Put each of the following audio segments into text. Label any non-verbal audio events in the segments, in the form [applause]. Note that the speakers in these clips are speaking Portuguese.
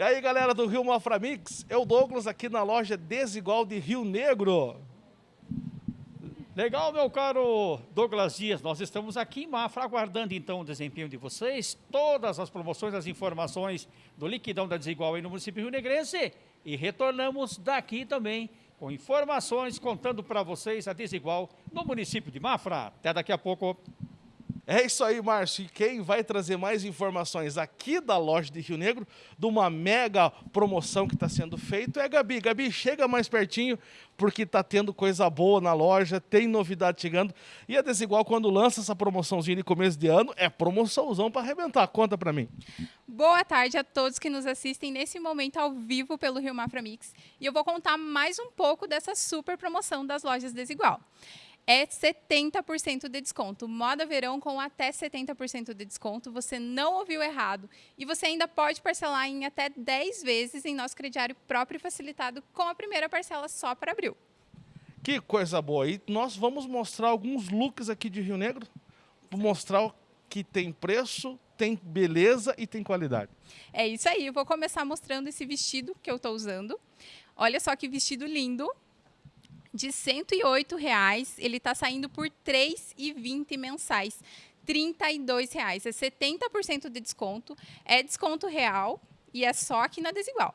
E aí, galera do Rio Mafra Mix, eu Douglas aqui na loja Desigual de Rio Negro. Legal, meu caro Douglas Dias. Nós estamos aqui em Mafra aguardando então o desempenho de vocês, todas as promoções, as informações do liquidão da Desigual aí no município Rio Negrense. E retornamos daqui também com informações contando para vocês a Desigual no município de Mafra. Até daqui a pouco. É isso aí, Márcio. E quem vai trazer mais informações aqui da loja de Rio Negro, de uma mega promoção que está sendo feita, é a Gabi. Gabi, chega mais pertinho, porque está tendo coisa boa na loja, tem novidade chegando. E a Desigual, quando lança essa promoçãozinha de começo de ano, é promoçãozão para arrebentar. Conta para mim. Boa tarde a todos que nos assistem nesse momento ao vivo pelo Rio Mafra Mix. E eu vou contar mais um pouco dessa super promoção das lojas Desigual é 70% de desconto. Moda verão com até 70% de desconto. Você não ouviu errado. E você ainda pode parcelar em até 10 vezes em nosso crediário próprio e facilitado com a primeira parcela só para abril. Que coisa boa. E nós vamos mostrar alguns looks aqui de Rio Negro. Mostrar que tem preço, tem beleza e tem qualidade. É isso aí. Eu vou começar mostrando esse vestido que eu estou usando. Olha só que vestido lindo de 108 reais, ele está saindo por R$ 3,20 mensais. 32 reais. é 70% de desconto, é desconto real e é só aqui na Desigual.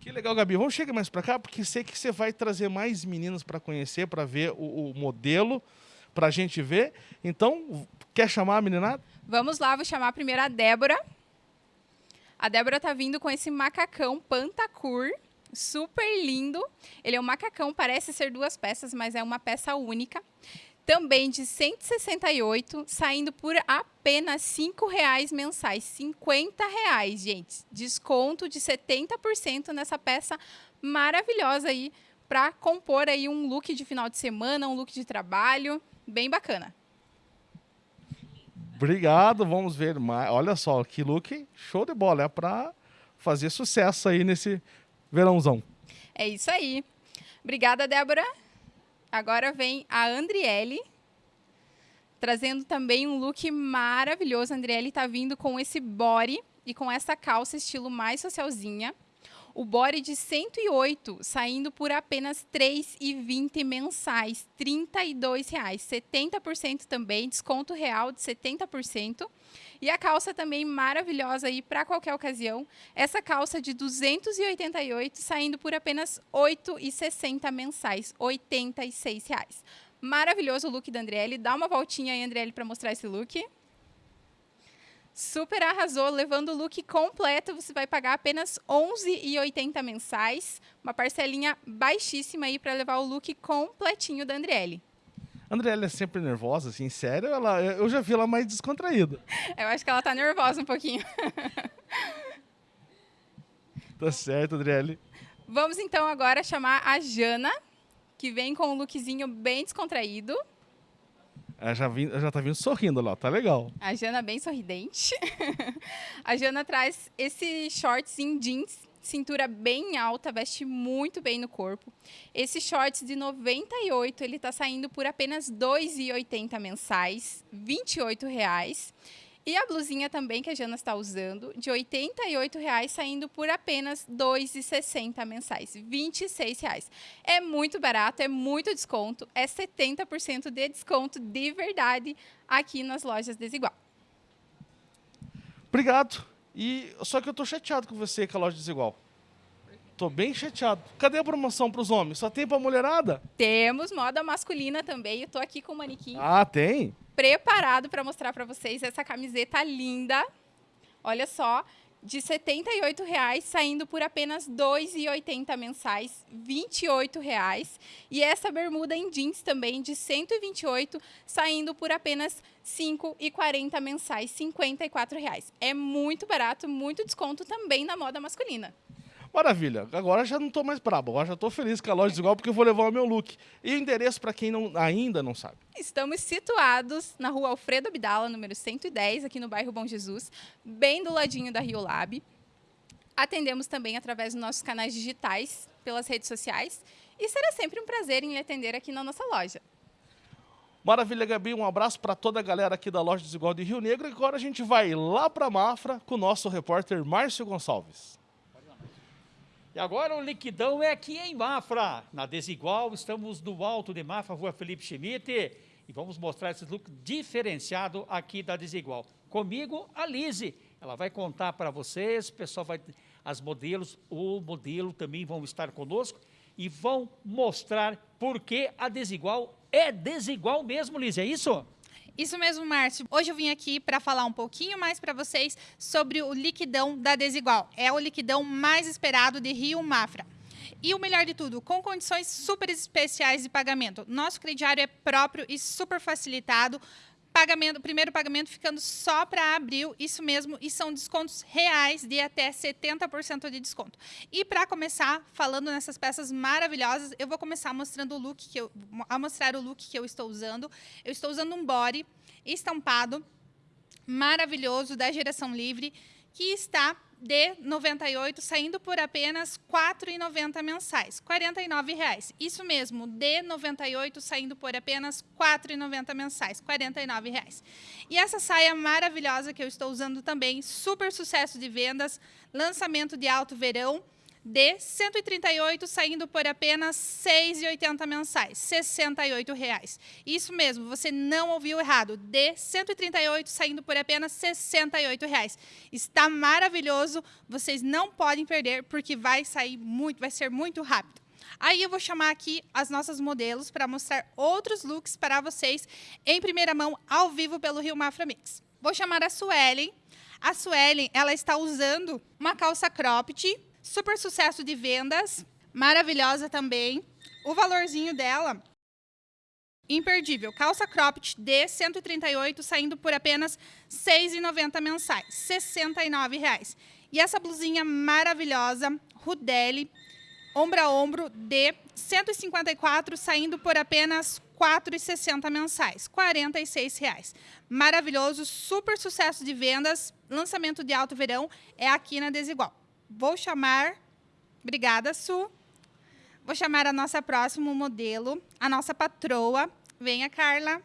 Que legal, Gabi. Vamos chegar mais para cá, porque sei que você vai trazer mais meninas para conhecer, para ver o, o modelo, para a gente ver. Então, quer chamar a meninada? Vamos lá, vou chamar primeiro a Débora. A Débora está vindo com esse macacão Pantacur super lindo. Ele é um macacão, parece ser duas peças, mas é uma peça única. Também de 168, saindo por apenas R$ reais mensais. R$ reais, gente. Desconto de 70% nessa peça maravilhosa aí para compor aí um look de final de semana, um look de trabalho, bem bacana. Obrigado, vamos ver mais. Olha só, que look show de bola, é para fazer sucesso aí nesse verãozão. É isso aí. Obrigada, Débora. Agora vem a Andriele, trazendo também um look maravilhoso. A Andriele está vindo com esse body e com essa calça estilo mais socialzinha. O body de 108 saindo por apenas R$ 3,20 mensais, 32 reais, 70% também, desconto real de 70%. E a calça também maravilhosa aí para qualquer ocasião. Essa calça de 288 saindo por apenas R$ 8,60 mensais, 86 reais. Maravilhoso o look da Andriele. Dá uma voltinha aí, Andriele, para mostrar esse look. Super arrasou, levando o look completo, você vai pagar apenas R$ 11,80 mensais, uma parcelinha baixíssima aí para levar o look completinho da Andriele. Andriele é sempre nervosa, assim, sério? Ela, eu já vi ela mais descontraída. [laughs] Eu acho que ela tá nervosa um pouquinho. [laughs] tá certo, Andriele. Vamos então agora chamar a Jana, que vem com um lookzinho bem descontraído. Ela já, vim, já tá vindo sorrindo lá, tá legal. A Jana bem sorridente. [laughs] a Jana traz esse shorts em jeans, cintura bem alta, veste muito bem no corpo. Esse shorts de 98, ele tá saindo por apenas R$ 2,80 mensais, 28 reais. E a blusinha também que a Jana está usando, de R$ 88,00, saindo por apenas R$ 2,60 mensais, R$ 26,00. É muito barato, é muito desconto, é 70% de desconto de verdade aqui nas lojas Desigual. Obrigado. E só que eu tô chateado com você com a loja Desigual. Tô bem chateado. Cadê a promoção para os homens? Só tem para mulherada? Temos moda masculina também. Eu tô aqui com o manequim. Ah, tem? preparado para mostrar para vocês essa camiseta linda. Olha só, de R$ 78,00, saindo por apenas R$ 2,80 mensais, R$ 28,00. E essa bermuda em jeans também, de R$ 128,00, saindo por apenas R$ 5,40 mensais, R$ 54,00. É muito barato, muito desconto também na moda masculina. Maravilha, agora já não estou mais brabo, agora já estou feliz com a loja desigual porque eu vou levar o meu look. E o endereço para quem não, ainda não sabe. Estamos situados na rua Alfredo Abdala, número 110, aqui no bairro Bom Jesus, bem do ladinho da Rio Lab. Atendemos também através dos nossos canais digitais, pelas redes sociais. E será sempre um prazer em lhe atender aqui na nossa loja. Maravilha, Gabi. Um abraço para toda a galera aqui da Loja Desigual de Rio Negro. E agora a gente vai lá para Mafra com o nosso repórter Márcio Gonçalves. E agora o liquidão é aqui em Mafra, na Desigual, estamos no alto de Mafra, rua Felipe Schmidt, e vamos mostrar esse look diferenciado aqui da Desigual. Comigo, a Lise, ela vai contar para vocês, o pessoal vai, as modelos, o modelo também vão estar conosco, e vão mostrar por que a Desigual é desigual mesmo, Lise, é isso? Isso mesmo, Márcio. Hoje eu vim aqui para falar um pouquinho mais para vocês sobre o liquidão da Desigual. É o liquidão mais esperado de Rio Mafra. E o melhor de tudo, com condições super especiais de pagamento. Nosso crediário é próprio e super facilitado. Pagamento, primeiro pagamento ficando só para abril, isso mesmo, e são descontos reais de até 70% de desconto. E para começar, falando nessas peças maravilhosas, eu vou começar mostrando o look que eu a mostrar o look que eu estou usando. Eu estou usando um body estampado maravilhoso da Geração Livre, que está de 98 saindo por apenas R$ 4,90 mensais, R$ 49,00. Isso mesmo, de 98 saindo por apenas R$ 4,90 mensais, R$ 49,00. E essa saia maravilhosa que eu estou usando também, super sucesso de vendas, lançamento de alto verão, de 138 saindo por apenas 6,80 mensais, 68 reais. Isso mesmo, você não ouviu errado. De 138 saindo por apenas 68. Reais. Está maravilhoso, vocês não podem perder porque vai sair muito, vai ser muito rápido. Aí eu vou chamar aqui as nossas modelos para mostrar outros looks para vocês em primeira mão, ao vivo pelo Rio Mafra Mix. Vou chamar a Suelen. A Suelen, ela está usando uma calça cropped super sucesso de vendas, maravilhosa também. O valorzinho dela, imperdível. Calça cropped de 138, saindo por apenas R$ 6,90 mensais, R$ 69,00. E essa blusinha maravilhosa, Rudeli, ombro a ombro, de 154, saindo por apenas R$ 4,60 mensais, R$ 46,00. Maravilhoso, super sucesso de vendas, lançamento de alto verão, é aqui na Desigual. Vou chamar... Obrigada, Su. Vou chamar a nossa próxima modelo, a nossa patroa. Venha, Carla.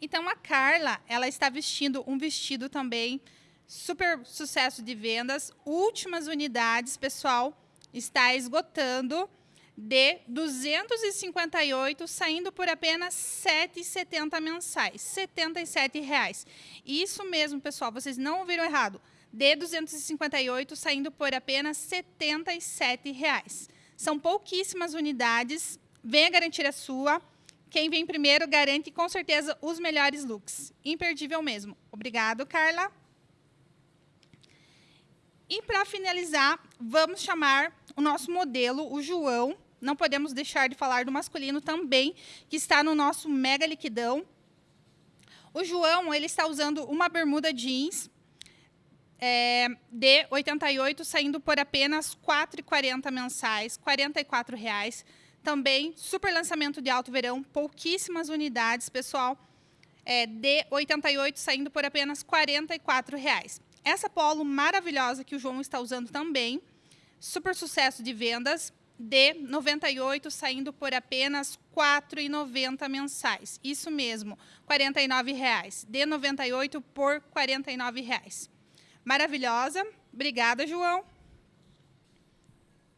Então, a Carla, ela está vestindo um vestido também super sucesso de vendas. Últimas unidades, pessoal, está esgotando de 258, saindo por apenas 7,70 mensais, R$ 77,00. Isso mesmo, pessoal, vocês não ouviram errado de 258, saindo por apenas R$ 77,00. São pouquíssimas unidades, venha garantir a sua. Quem vem primeiro garante com certeza os melhores looks. Imperdível mesmo. Obrigado, Carla. E para finalizar, vamos chamar o nosso modelo, o João. Não podemos deixar de falar do masculino também, que está no nosso mega liquidão. O João ele está usando uma bermuda jeans é, de 88 saindo por apenas R$ 4,40 mensais, 44 reais. Também super lançamento de alto verão, pouquíssimas unidades, pessoal. É, de 88 saindo por apenas 44 reais. Essa polo maravilhosa que o João está usando também, super sucesso de vendas, de 98 saindo por apenas R$ 4,90 mensais. Isso mesmo, R$ 49,00. De 98 por R$ 49,00 maravilhosa. Obrigada, João.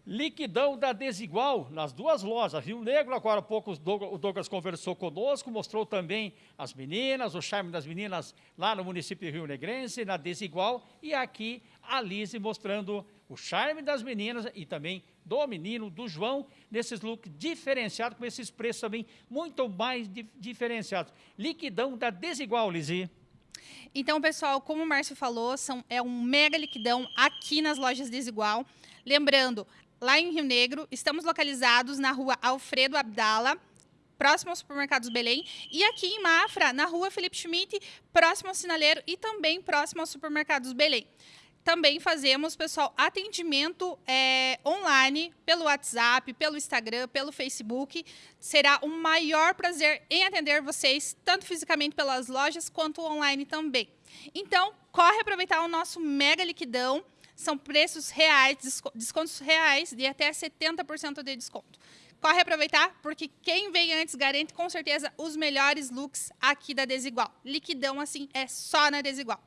Liquidão da Desigual nas duas lojas. Rio Negro, agora há pouco o Douglas conversou conosco, mostrou também as meninas, o charme das meninas lá no município Rio Negrense, na Desigual, e aqui a Lise mostrando o charme das meninas e também do menino, do João, nesses looks diferenciados, com esses preços também muito mais diferenciados. Liquidão da Desigual, Lise. Então, pessoal, como o Márcio falou, são, é um mega liquidão aqui nas lojas Desigual. Lembrando, lá em Rio Negro, estamos localizados na rua Alfredo Abdala, próximo ao Supermercados Belém, e aqui em Mafra, na rua Felipe Schmidt, próximo ao Sinaleiro e também próximo ao Supermercados Belém. Também fazemos, pessoal, atendimento é, online pelo WhatsApp, pelo Instagram, pelo Facebook. Será um maior prazer em atender vocês, tanto fisicamente pelas lojas quanto online também. Então, corre aproveitar o nosso mega liquidão. São preços reais, descontos reais de até 70% de desconto. Corre aproveitar, porque quem vem antes garante com certeza os melhores looks aqui da Desigual. Liquidão, assim, é só na Desigual.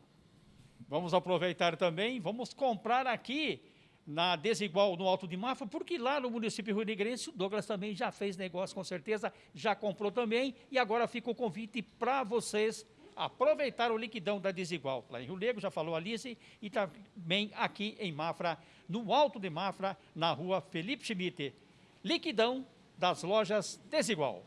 Vamos aproveitar também, vamos comprar aqui na Desigual, no Alto de Mafra, porque lá no município Rio Negrense o Douglas também já fez negócio, com certeza, já comprou também, e agora fica o convite para vocês aproveitar o liquidão da Desigual. Lá em Rio Negro, já falou Alice, e também aqui em Mafra, no Alto de Mafra, na rua Felipe Schmidt. Liquidão das lojas Desigual.